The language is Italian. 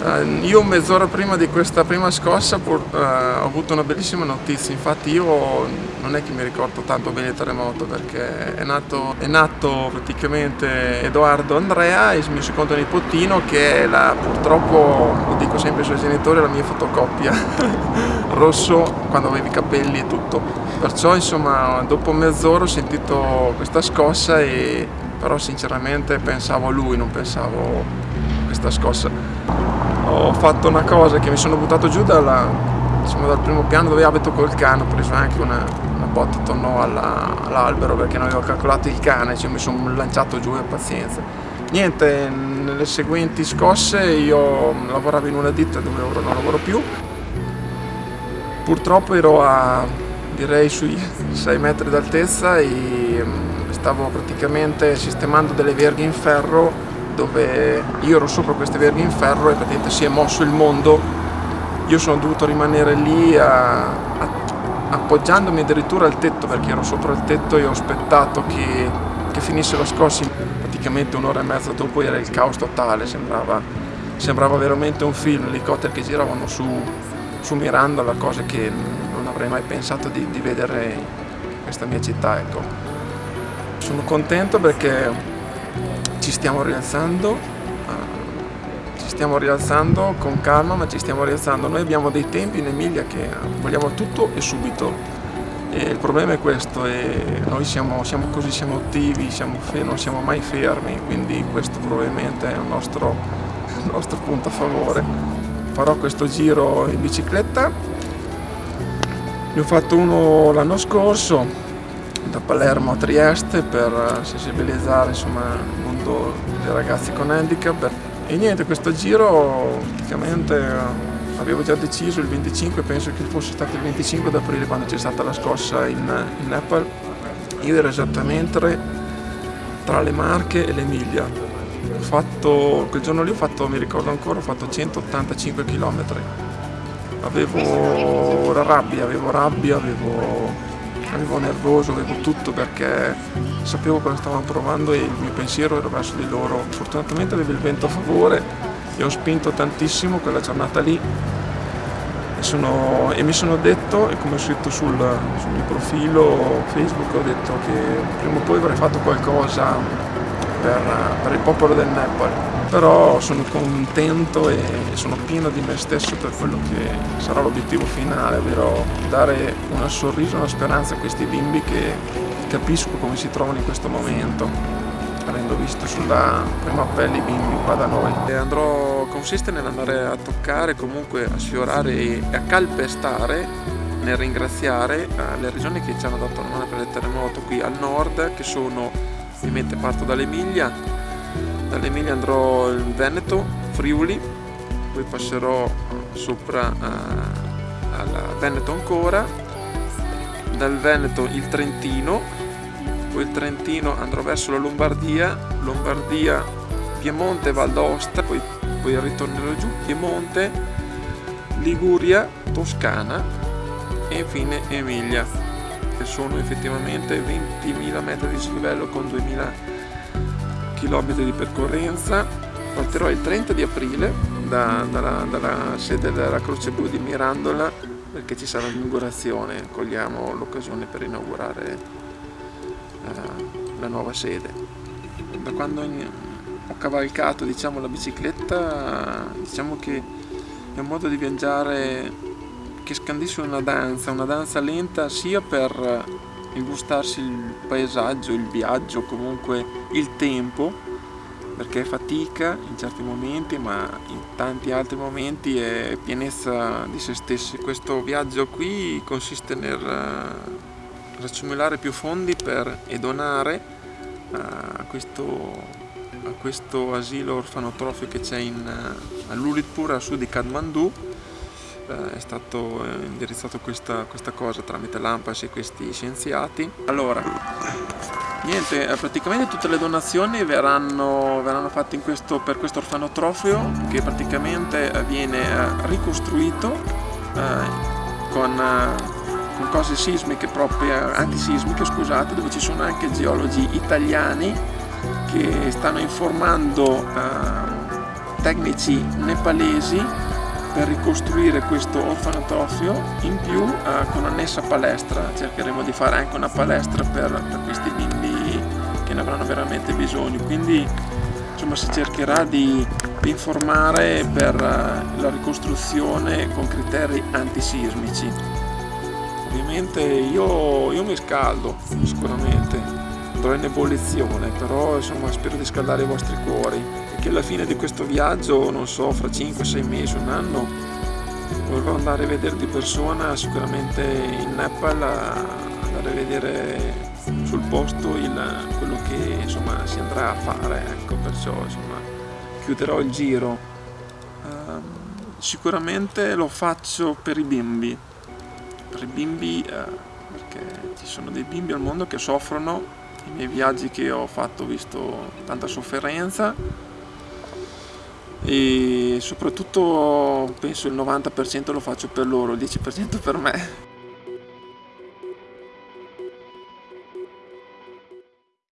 Uh, io mezz'ora prima di questa prima scossa pur, uh, ho avuto una bellissima notizia, infatti io non è che mi ricordo tanto bene il terremoto perché è nato, è nato praticamente Edoardo Andrea, il mio secondo nipotino che è la, purtroppo, lo dico sempre ai suoi genitori, la mia fotocopia, rosso quando avevi i capelli e tutto. Perciò insomma dopo mezz'ora ho sentito questa scossa e però sinceramente pensavo a lui, non pensavo a questa scossa ho fatto una cosa che mi sono buttato giù dalla, diciamo, dal primo piano dove abito col cane, ho preso anche una, una botta attorno all'albero perché non avevo calcolato il cane, cioè mi sono lanciato giù e pazienza. Niente, nelle seguenti scosse io lavoravo in una ditta dove ora non lavoro più, purtroppo ero a direi sui 6 metri d'altezza e mm, stavo praticamente sistemando delle verghe in ferro dove io ero sopra queste verghe in ferro e praticamente si è mosso il mondo. Io sono dovuto rimanere lì a, a, appoggiandomi addirittura al tetto perché ero sopra il tetto e ho aspettato che, che finisse la scossa praticamente un'ora e mezza dopo era il caos totale sembrava, sembrava veramente un film. Elicotteri che giravano su, su Mirandola cose che non avrei mai pensato di, di vedere in questa mia città ecco. sono contento perché ci stiamo rialzando, uh, ci stiamo rialzando con calma ma ci stiamo rialzando. Noi abbiamo dei tempi in Emilia che vogliamo tutto e subito. E il problema è questo, e noi siamo, siamo così, siamo attivi, siamo non siamo mai fermi, quindi questo probabilmente è il nostro, il nostro punto a favore. Farò questo giro in bicicletta, ne ho fatto uno l'anno scorso, da Palermo a Trieste per sensibilizzare insomma, il mondo dei ragazzi con handicap. E niente questo giro praticamente eh, avevo già deciso il 25 penso che fosse stato il 25 aprile quando c'è stata la scossa in, in Nepal. Io ero esattamente tra le Marche e l'Emilia. Fatto quel giorno lì ho fatto mi ricordo ancora ho fatto 185 km avevo la rabbia avevo rabbia avevo avevo nervoso, avevo tutto perché sapevo cosa stavano provando e il mio pensiero era verso di loro. Fortunatamente avevo il vento a favore e ho spinto tantissimo quella giornata lì e, sono, e mi sono detto, e come ho scritto sul, sul mio profilo Facebook, ho detto che prima o poi avrei fatto qualcosa per, per il popolo del Nepal però sono contento e sono pieno di me stesso per quello che sarà l'obiettivo finale, ovvero dare un sorriso, una speranza a questi bimbi che capisco come si trovano in questo momento avendo visto sulla prima pelle i bimbi qua da noi. E andrò, consiste nell'andare a toccare, comunque a sfiorare e a calpestare nel ringraziare le regioni che ci hanno dato la mano per il terremoto qui al nord che sono ovviamente parto dall'Emilia dall'Emilia andrò in Veneto, Friuli, poi passerò sopra uh, al Veneto ancora, dal Veneto il Trentino, poi il Trentino andrò verso la Lombardia, Lombardia, Piemonte, Val d'Aosta, poi, poi ritornerò giù, Piemonte, Liguria, Toscana e infine Emilia, che sono effettivamente 20.000 metri di dislivello con 2.000 km di percorrenza. Partirò il 30 di aprile da, dalla, dalla, sede della Croce Blu di Mirandola perché ci sarà l'inaugurazione. Cogliamo l'occasione per inaugurare uh, la nuova sede. Da quando ho cavalcato diciamo, la bicicletta diciamo che è un modo di viaggiare che scandisce una danza una danza lenta sia per il gustarsi il paesaggio, il viaggio, comunque il tempo, perché è fatica in certi momenti, ma in tanti altri momenti è pienezza di se stessi. Questo viaggio qui consiste nel eh, raccimolare più fondi per e donare eh, a questo, a questo asilo orfanotrofio che c'è a Lulitpur, a sud di Kathmandu, eh, è stato eh, indirizzato questa, questa cosa tramite l'AMPAS e questi scienziati. Allora, niente, eh, praticamente tutte le donazioni verranno, verranno fatte questo, per questo orfanotrofio che praticamente viene ricostruito eh, con, con, cose sismiche proprio, antisismiche scusate, dove ci sono anche geologi italiani che stanno informando eh, tecnici nepalesi per ricostruire questo orfanotofio in più eh, con annessa palestra cercheremo di fare anche una palestra per, per questi bimbi che ne avranno veramente bisogno. Quindi insomma si cercherà di, informare per eh, la ricostruzione con criteri antisismici. Ovviamente io, io mi scaldo sicuramente. Andrò in ebollizione però insomma spero di scaldare i vostri cuori che alla fine di questo viaggio non so fra 5-6 mesi un anno vorrò andare a vedere di persona sicuramente in Nepal andare a vedere sul posto il, quello che insomma si andrà a fare ecco perciò insomma chiuderò il giro. Um, sicuramente lo faccio per i bimbi per i bimbi eh, perché ci sono dei bimbi al mondo che soffrono i miei viaggi che ho fatto ho visto tanta sofferenza e soprattutto penso il 90% lo faccio per loro, il 10% per me